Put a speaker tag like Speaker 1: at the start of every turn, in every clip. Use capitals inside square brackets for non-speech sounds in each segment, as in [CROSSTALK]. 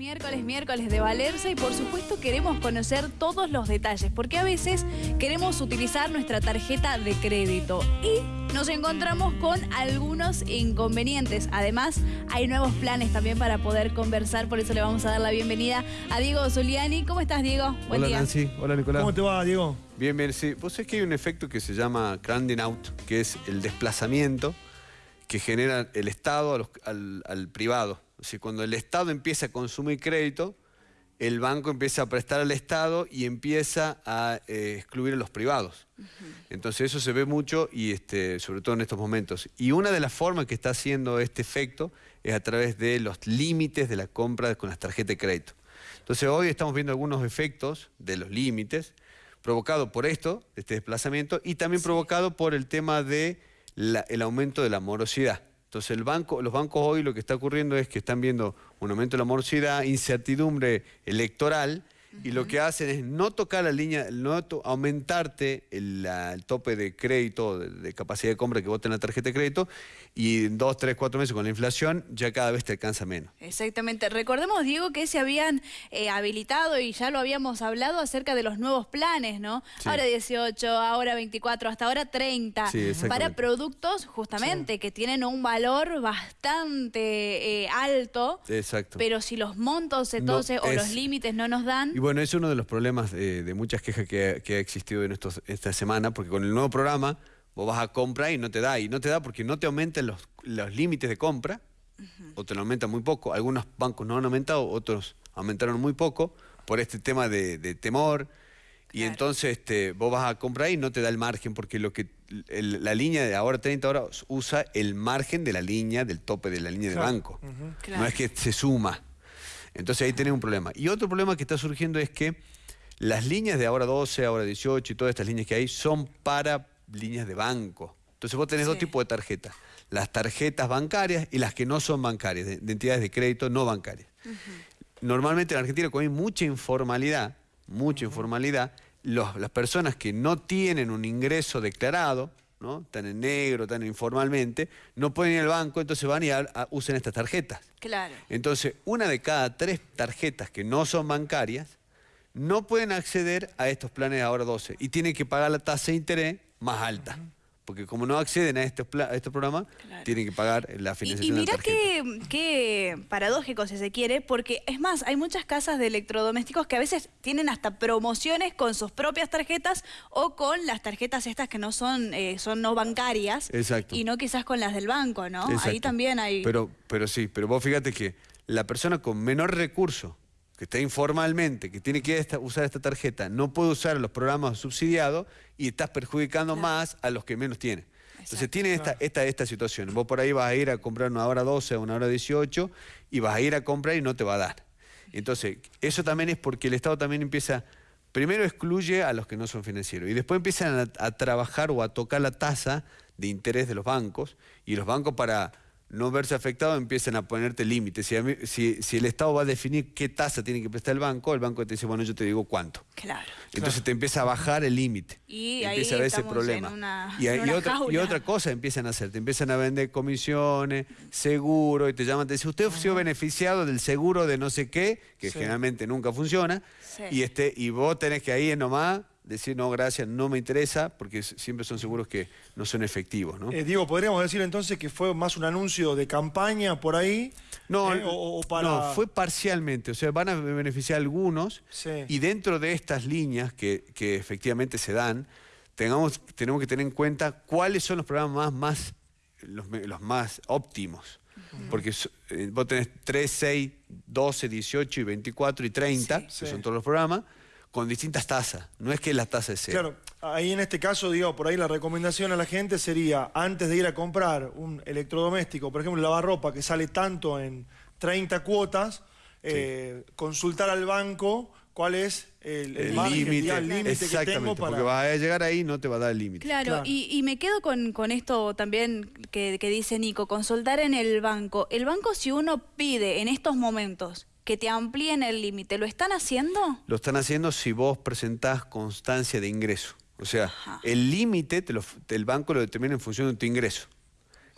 Speaker 1: miércoles, miércoles de valerse y por supuesto queremos conocer todos los detalles porque a veces queremos utilizar nuestra tarjeta de crédito y nos encontramos con algunos inconvenientes. Además, hay nuevos planes también para poder conversar, por eso le vamos a dar la bienvenida a Diego Zuliani. ¿Cómo estás, Diego?
Speaker 2: Buen Hola, Nancy. Hola, Nicolás.
Speaker 3: ¿Cómo te va, Diego?
Speaker 2: Bien, bien, sí. Vos sabés que hay un efecto que se llama crowding out, que es el desplazamiento que genera el Estado al, al privado. O sea, cuando el Estado empieza a consumir crédito, el banco empieza a prestar al Estado y empieza a eh, excluir a los privados. Entonces eso se ve mucho y este, sobre todo en estos momentos. Y una de las formas que está haciendo este efecto es a través de los límites de la compra con las tarjetas de crédito. Entonces hoy estamos viendo algunos efectos de los límites provocado por esto, este desplazamiento, y también provocado por el tema del el aumento de la morosidad. Entonces el banco, los bancos hoy lo que está ocurriendo es que están viendo un aumento de la morosidad, incertidumbre electoral, y lo que hacen es no tocar la línea, no aumentarte el, tope de crédito, de, capacidad de compra que vos en la tarjeta de crédito, y en dos, tres, cuatro meses con la inflación ya cada vez te alcanza menos.
Speaker 1: Exactamente. Recordemos, Diego, que se habían eh, habilitado y ya lo habíamos hablado acerca de los nuevos planes, ¿no? Ahora 18, ahora 24, hasta ahora 30, para productos justamente que tienen un valor bastante eh, alto.
Speaker 2: Exacto.
Speaker 1: Pero si los montos entonces o los límites no nos dan...
Speaker 2: Bueno, es uno de los problemas de, muchas quejas que, ha existido en estos, esta semana, porque con el nuevo programa vos vas a comprar y no te da, y no te da porque no te aumentan los, los límites de compra, o te lo aumentan muy poco. Algunos bancos no han aumentado, otros aumentaron muy poco, por este tema de, temor, y entonces este, vos vas a comprar y no te da el margen, porque lo que la línea de ahora 30 horas usa el margen de la línea, del tope de la línea de banco. No es que se suma. Entonces ahí tenés un problema. Y otro problema que está surgiendo es que las líneas de ahora 12, ahora 18 y todas estas líneas que hay son para líneas de banco. Entonces vos tenés dos tipos de tarjetas. Las tarjetas bancarias y las que no son bancarias, de, entidades de crédito no bancarias. Normalmente en Argentina, como hay mucha informalidad, mucha informalidad, las personas que no tienen un ingreso declarado, ¿no? Están en negro, están informalmente, no pueden ir al banco, entonces van y usan estas tarjetas.
Speaker 1: Claro.
Speaker 2: Entonces, una de cada tres tarjetas que no son bancarias no pueden acceder a estos planes de ahora 12 y tienen que pagar la tasa de interés más alta porque como no acceden a estos, a estos programas, tienen que pagar la financiación
Speaker 1: Y, y mirá qué, paradójico si se quiere, porque es más, hay muchas casas de electrodomésticos que a veces tienen hasta promociones con sus propias tarjetas o con las tarjetas estas que no son, eh, son no bancarias.
Speaker 2: Exacto.
Speaker 1: Y no quizás con las del banco, ¿no? Ahí también hay...
Speaker 2: Pero, pero sí, pero vos fíjate que la persona con menor recurso que está informalmente, que tiene que usar esta tarjeta, no puede usar los programas subsidiados y estás perjudicando más a los que menos tienen. Entonces tiene esta, esta, esta situación. Vos por ahí vas a ir a comprar una hora 12 o una hora 18 y vas a ir a comprar y no te va a dar. Entonces, eso también es porque el Estado también empieza, primero excluye a los que no son financieros y después empiezan a trabajar o a tocar la tasa de interés de los bancos y los bancos para no verse afectado, empiezan a ponerte límites. Si, si, el Estado va a definir qué tasa tiene que prestar el banco, el banco te dice, bueno, yo te digo cuánto.
Speaker 1: Claro.
Speaker 2: Entonces te empieza a bajar el límite.
Speaker 1: Y
Speaker 2: empieza
Speaker 1: a
Speaker 2: ver ese problema. y,
Speaker 1: otra,
Speaker 2: y, otra, cosa empiezan a hacer, te empiezan a vender comisiones, seguro, y te llaman, te dicen, usted ha sido beneficiado del seguro de no sé qué, que generalmente nunca funciona, y, este, y vos tenés que ahí nomás decir no, gracias, no me interesa, porque siempre son seguros que no son efectivos. ¿no?
Speaker 3: Eh, Diego, ¿podríamos decir entonces que fue más un anuncio de campaña por ahí?
Speaker 2: No, eh, o, no fue parcialmente, o sea, van a beneficiar algunos y dentro de estas líneas que, efectivamente se dan, tengamos, tenemos que tener en cuenta cuáles son los programas más, los, más óptimos. Porque eh, vos tenés 3, 6, 12, 18 y 24 y 30, que son todos los programas, con distintas tasas. No es que la tasa es
Speaker 3: cero. Claro, ahí en este caso, digo, por ahí la recomendación a la gente sería, antes de ir a comprar un electrodoméstico, por ejemplo, lavarropa, que sale tanto en 30 cuotas, eh, consultar al banco cuál es el límite
Speaker 2: que tengo para... porque vas a llegar ahí y no te va a dar el límite.
Speaker 1: Claro, Y, me quedo con, con esto también que, que dice Nico, consultar en el banco. El banco si uno pide en estos momentos que te amplíen el límite. ¿Lo están haciendo?
Speaker 2: Lo están haciendo si vos presentás constancia de ingreso. O sea, el límite el banco lo determina en función de tu ingreso.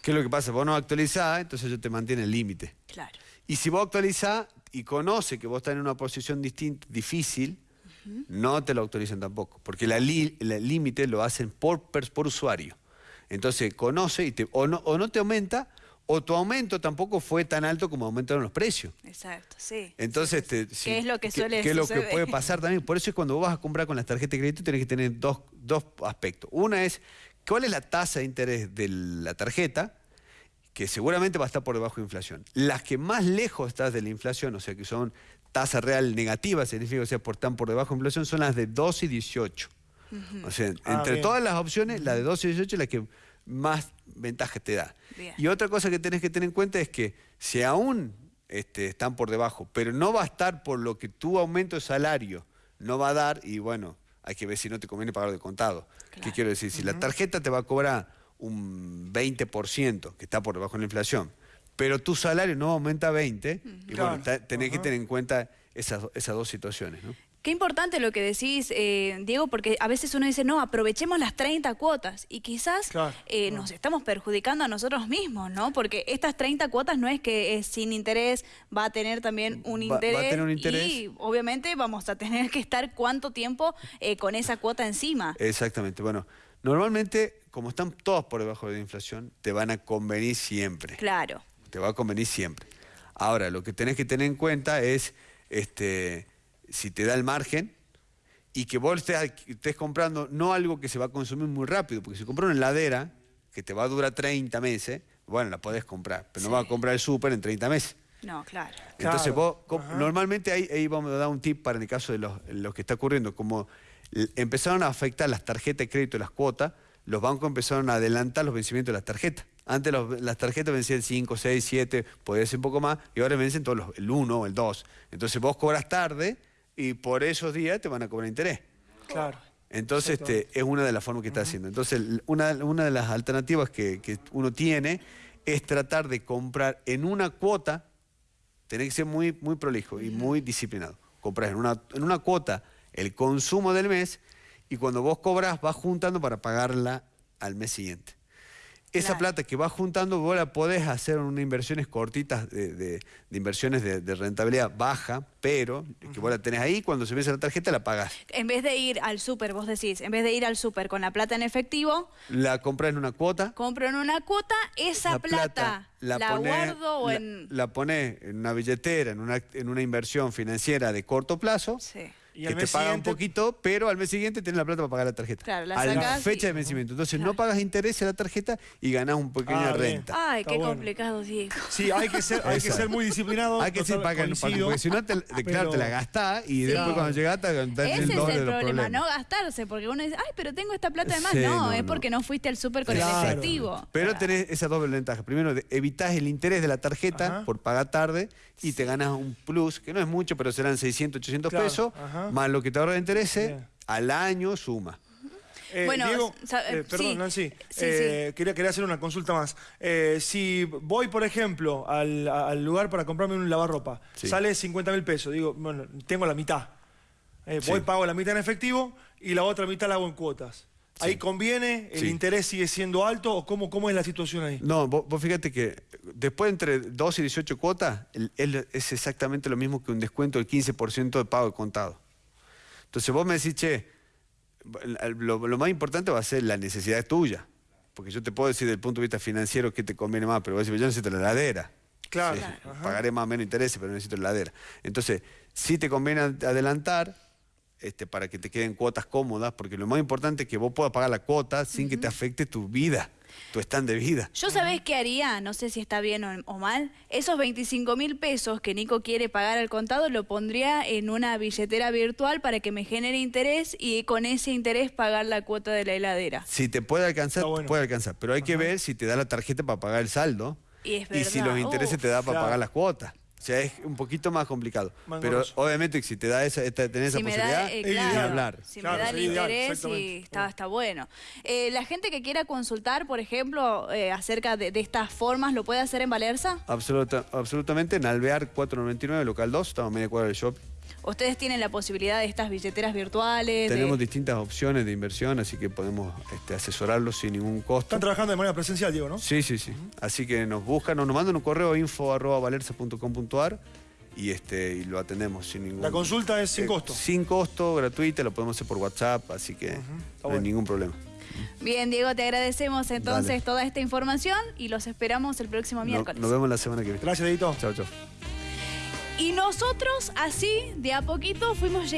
Speaker 2: ¿Qué es lo que pasa? Vos no actualizás, entonces yo te mantiene el límite.
Speaker 1: Claro.
Speaker 2: Y si vos actualizás y conoce que vos estás en una posición distinta, difícil, no te lo autorizan tampoco, porque el límite lo hacen por, por usuario. Entonces conoce y te, o, no, o no te aumenta o tu aumento tampoco fue tan alto como aumentaron los precios.
Speaker 1: Exacto, sí.
Speaker 2: Entonces,
Speaker 1: ¿qué es lo que suele
Speaker 2: ¿qué es lo que puede [LAUGHS] pasar también? Por eso es cuando vos vas a comprar con las tarjetas de crédito tenés que tener dos, dos aspectos. Una es, ¿cuál es la tasa de interés de la tarjeta? Que seguramente va a estar por debajo de inflación. Las que más lejos estás de la inflación, o sea, que son tasa real negativa, significa que sea, por, están por debajo de inflación, son las de 2 y 18. O sea, ah, entre todas las opciones, la de 12 y 18 es la que más ventaja te da. Y otra cosa que tenés que tener en cuenta es que si aún este, están por debajo, pero no va a estar por lo que tu aumento de salario no va a dar, y bueno, hay que ver si no te conviene pagar de contado. ¿Qué quiero decir? Si la tarjeta te va a cobrar un 20%, que está por debajo de la inflación, pero tu salario no aumenta 20, y bueno, tenés que tener en cuenta esas, esas dos situaciones. ¿no?
Speaker 1: Qué importante lo que decís, eh, Diego, porque a veces uno dice, no, aprovechemos las 30 cuotas y quizás eh, nos estamos perjudicando a nosotros mismos, ¿no? Porque estas 30 cuotas no es que es sin interés, va a tener también un, interés, y obviamente vamos a tener que estar cuánto tiempo eh, con esa cuota encima.
Speaker 2: Exactamente, bueno, normalmente como están todos por debajo de la inflación, te van a convenir siempre.
Speaker 1: Claro.
Speaker 2: Te va a convenir siempre. Ahora, lo que tenés que tener en cuenta es... este si te da el margen y que vos estés, comprando no algo que se va a consumir muy rápido, porque si compras una heladera que te va a durar 30 meses, bueno, la podés comprar, pero no vas a comprar el súper en 30 meses.
Speaker 1: No, claro.
Speaker 2: Entonces vos, normalmente ahí, vamos a dar un tip para en el caso de los, que está ocurriendo, como empezaron a afectar las tarjetas de crédito y las cuotas, los bancos empezaron a adelantar los vencimientos de las tarjetas. Antes las tarjetas vencían 5, 6, 7, podía ser un poco más, y ahora vencen todos los, el 1 o el 2. Entonces vos cobras tarde y por esos días te van a cobrar interés.
Speaker 3: Claro.
Speaker 2: Entonces este, es una de las formas que está haciendo. Entonces una, de las alternativas que, uno tiene es tratar de comprar en una cuota, tiene que ser muy, muy prolijo y muy disciplinado. Comprar en una, en una cuota el consumo del mes y cuando vos cobras vas juntando para pagarla al mes siguiente. Esa plata que vas juntando, vos la podés hacer en unas inversiones cortitas, de, inversiones de, rentabilidad baja, pero que vos la tenés ahí, cuando se vence la tarjeta la pagás.
Speaker 1: En vez de ir al súper, vos decís, en vez de ir al súper con la plata en efectivo...
Speaker 2: La compras en una cuota.
Speaker 1: Compro en una cuota, esa plata, la, guardo o en...
Speaker 2: La ponés en una billetera, en una, en una inversión financiera de corto plazo. Sí que te paga un poquito, pero al mes siguiente tienes la plata para pagar la tarjeta.
Speaker 1: Claro, la
Speaker 2: a la fecha de vencimiento. Entonces no pagas interés en la tarjeta y ganás un pequeña ah, renta.
Speaker 1: Ay, qué complicado, Diego.
Speaker 3: Sí, hay que ser, hay que ser muy disciplinado.
Speaker 2: Hay que ser para que, porque si no, te, claro, te la gastás y después cuando llegaste
Speaker 1: te Ese el es el problema, no gastarse, porque uno dice, ay, pero tengo esta plata de más. no, es porque no fuiste al súper con el efectivo.
Speaker 2: Pero tenés esa doble ventaja. Primero, evitas el interés de la tarjeta por pagar tarde y te ganas un plus, que no es mucho, pero serán 600, 800 pesos, más lo que te ahorra de interés, al año suma.
Speaker 3: Eh, bueno, Diego, eh, perdón, Nancy, eh, Quería, quería hacer una consulta más. si voy, por ejemplo, al, lugar para comprarme un lavarropa, sale 50 mil pesos, digo, bueno, tengo la mitad. voy, pago la mitad en efectivo y la otra mitad la hago en cuotas. ¿Ahí conviene? ¿El interés sigue siendo alto? ¿O cómo, cómo es la situación ahí?
Speaker 2: No, vos, fíjate que después entre 2 y 18 cuotas es exactamente lo mismo que un descuento del 15% de pago de contado. Entonces vos me decís, che, lo, más importante va a ser la necesidad tuya. Porque yo te puedo decir desde el punto de vista financiero qué te conviene más, pero vos decís, yo necesito la heladera.
Speaker 3: Claro.
Speaker 2: pagaré más o menos intereses, pero necesito la heladera. Entonces, sí te conviene adelantar, este, para que te queden cuotas cómodas, porque lo más importante es que vos puedas pagar la cuota sin que te afecte tu vida, tu stand de vida.
Speaker 1: Yo sabés qué haría, no sé si está bien o, mal, esos 25 mil pesos que Nico quiere pagar al contado lo pondría en una billetera virtual para que me genere interés y con ese interés pagar la cuota de la heladera.
Speaker 2: Si te puede alcanzar, puede alcanzar, pero hay que ver si te da la tarjeta para pagar el saldo y, si los intereses te da para pagar las cuotas. O sea, es un poquito más complicado. Pero obviamente si te da esa, tenés esa posibilidad,
Speaker 1: eh, hablar. Si me da el interés y está, está bueno. Eh, la gente que quiera consultar, por ejemplo, eh, acerca de, estas formas, ¿lo puede hacer en Valerza?
Speaker 2: absolutamente, en Alvear 499, local 2, estamos media cuadra del shopping.
Speaker 1: Ustedes tienen la posibilidad de estas billeteras virtuales. de-
Speaker 2: Tenemos distintas opciones de inversión, así que podemos este, asesorarlos sin ningún costo.
Speaker 3: Están trabajando de manera presencial, Diego, ¿no?
Speaker 2: Sí, sí, sí. Así que nos buscan o nos mandan un correo a info.valerza.com.ar y, este, y lo atendemos sin ningún...
Speaker 3: La consulta es sin
Speaker 2: Eh,
Speaker 3: costo.
Speaker 2: Sin costo, gratuita, lo podemos hacer por WhatsApp, así que no hay
Speaker 3: bueno.
Speaker 2: ningún problema.
Speaker 1: Bien, Diego, te agradecemos entonces
Speaker 2: Dale.
Speaker 1: toda esta información y los esperamos el próximo
Speaker 2: No-
Speaker 1: miércoles.
Speaker 2: nos vemos la semana que viene.
Speaker 3: Gracias, Edito.
Speaker 2: Chao, chao.
Speaker 1: Y nosotros así, de a poquito, fuimos llegando.